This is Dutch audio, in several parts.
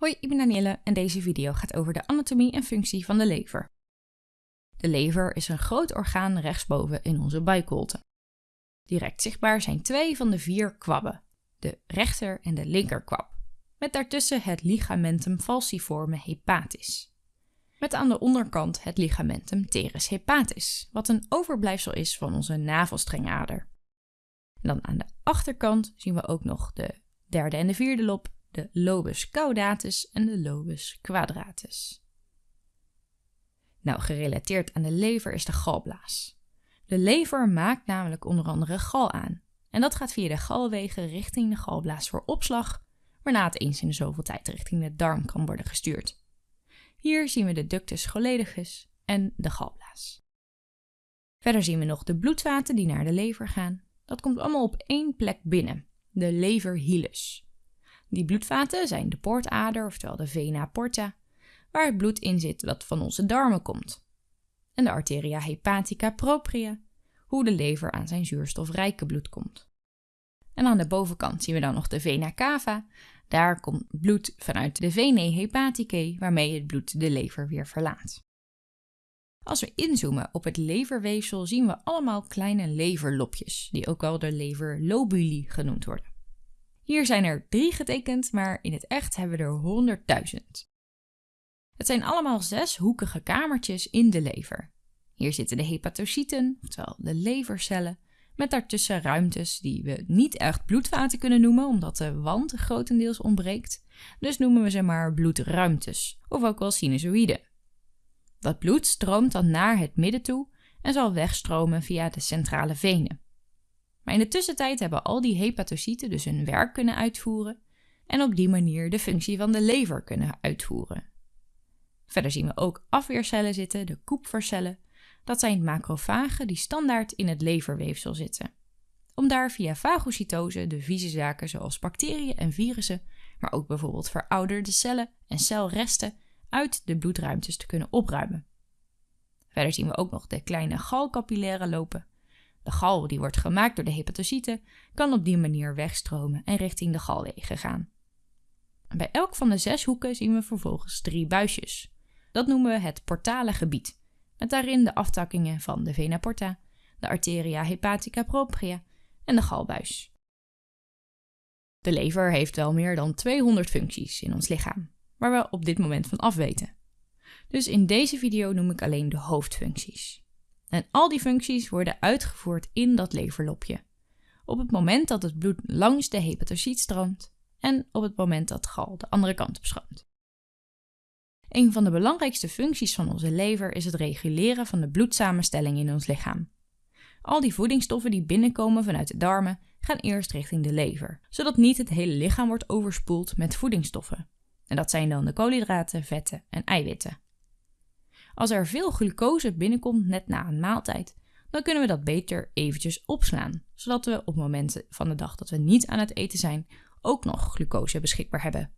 Hoi, ik ben Danielle en deze video gaat over de anatomie en functie van de lever. De lever is een groot orgaan rechtsboven in onze buikholte. Direct zichtbaar zijn twee van de vier kwabben, de rechter- en de linkerkwab, met daartussen het ligamentum falciforme hepatis. Met aan de onderkant het ligamentum teres hepatis, wat een overblijfsel is van onze navelstrengader. En dan aan de achterkant zien we ook nog de derde en de vierde lob de lobus caudatus en de lobus quadratus. Nou, gerelateerd aan de lever is de galblaas. De lever maakt namelijk onder andere gal aan. En dat gaat via de galwegen richting de galblaas voor opslag, waarna het eens in de zoveel tijd richting de darm kan worden gestuurd. Hier zien we de ductus choledicus en de galblaas. Verder zien we nog de bloedvaten die naar de lever gaan. Dat komt allemaal op één plek binnen, de leverhilus. Die bloedvaten zijn de poortader, oftewel de vena porta, waar het bloed in zit dat van onze darmen komt. En de arteria hepatica propria, hoe de lever aan zijn zuurstofrijke bloed komt. En aan de bovenkant zien we dan nog de vena cava. Daar komt bloed vanuit de venae hepaticae, waarmee het bloed de lever weer verlaat. Als we inzoomen op het leverweefsel zien we allemaal kleine leverlopjes, die ook wel de leverlobuli genoemd worden. Hier zijn er drie getekend, maar in het echt hebben we er honderdduizend. Het zijn allemaal zes hoekige kamertjes in de lever. Hier zitten de hepatocyten, oftewel de levercellen, met daartussen ruimtes die we niet echt bloedvaten kunnen noemen, omdat de wand grotendeels ontbreekt. Dus noemen we ze maar bloedruimtes, of ook wel sinusoïden. Dat bloed stroomt dan naar het midden toe en zal wegstromen via de centrale venen. Maar in de tussentijd hebben al die hepatocyten dus hun werk kunnen uitvoeren en op die manier de functie van de lever kunnen uitvoeren. Verder zien we ook afweercellen zitten, de Kupfercellen. Dat zijn macrofagen die standaard in het leverweefsel zitten. Om daar via fagocytose de vieze zaken zoals bacteriën en virussen, maar ook bijvoorbeeld verouderde cellen en celresten uit de bloedruimtes te kunnen opruimen. Verder zien we ook nog de kleine galcapillaire lopen. De gal die wordt gemaakt door de hepatocyten kan op die manier wegstromen en richting de galwegen gaan. bij elk van de zes hoeken zien we vervolgens drie buisjes. Dat noemen we het portale gebied, met daarin de aftakkingen van de vena porta, de arteria hepatica propria en de galbuis. De lever heeft wel meer dan 200 functies in ons lichaam, waar we op dit moment van afweten. Dus in deze video noem ik alleen de hoofdfuncties. En al die functies worden uitgevoerd in dat leverlopje. Op het moment dat het bloed langs de hepatocyt stroomt en op het moment dat gal de andere kant op stroomt. Een van de belangrijkste functies van onze lever is het reguleren van de bloedsamenstelling in ons lichaam. Al die voedingsstoffen die binnenkomen vanuit de darmen gaan eerst richting de lever, zodat niet het hele lichaam wordt overspoeld met voedingsstoffen. En dat zijn dan de koolhydraten, vetten en eiwitten. Als er veel glucose binnenkomt net na een maaltijd, dan kunnen we dat beter eventjes opslaan, zodat we op momenten van de dag dat we niet aan het eten zijn, ook nog glucose beschikbaar hebben.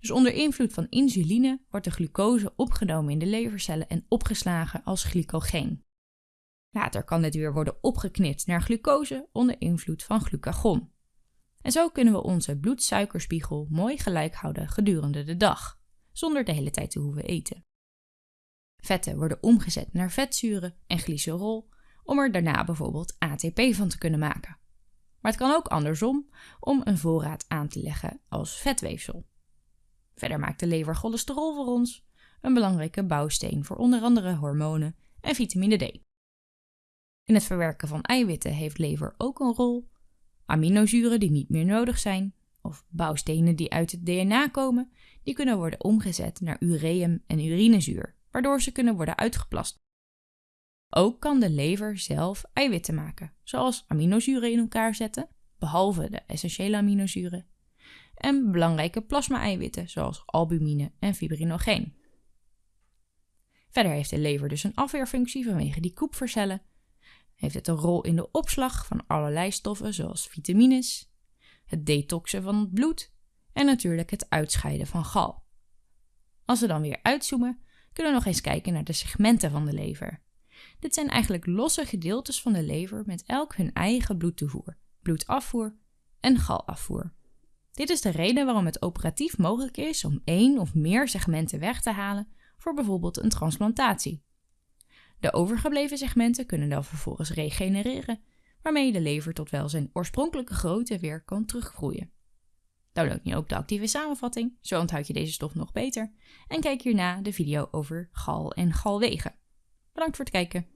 Dus onder invloed van insuline wordt de glucose opgenomen in de levercellen en opgeslagen als glycogeen. Later kan dit weer worden opgeknipt naar glucose onder invloed van glucagon. En zo kunnen we onze bloedsuikerspiegel mooi gelijk houden gedurende de dag, zonder de hele tijd te hoeven eten. Vetten worden omgezet naar vetzuren en glycerol om er daarna bijvoorbeeld ATP van te kunnen maken. Maar het kan ook andersom om een voorraad aan te leggen als vetweefsel. Verder maakt de lever cholesterol voor ons, een belangrijke bouwsteen voor onder andere hormonen en vitamine D. In het verwerken van eiwitten heeft lever ook een rol. Aminozuren die niet meer nodig zijn, of bouwstenen die uit het DNA komen, die kunnen worden omgezet naar ureum en urinezuur, waardoor ze kunnen worden uitgeplast. Ook kan de lever zelf eiwitten maken, zoals aminozuren in elkaar zetten, behalve de essentiële aminozuren, en belangrijke plasma-eiwitten zoals albumine en fibrinogeen. Verder heeft de lever dus een afweerfunctie vanwege die koepvercellen, heeft het een rol in de opslag van allerlei stoffen zoals vitamines, het detoxen van het bloed en natuurlijk het uitscheiden van gal. Als we dan weer uitzoomen, kunnen we nog eens kijken naar de segmenten van de lever. Dit zijn eigenlijk losse gedeeltes van de lever met elk hun eigen bloedtoevoer, bloedafvoer en galafvoer. Dit is de reden waarom het operatief mogelijk is om één of meer segmenten weg te halen voor bijvoorbeeld een transplantatie. De overgebleven segmenten kunnen dan vervolgens regenereren, waarmee de lever tot wel zijn oorspronkelijke grootte weer kan teruggroeien. Download nu ook de actieve samenvatting, zo onthoud je deze stof nog beter. En kijk hierna de video over gal en galwegen. Bedankt voor het kijken.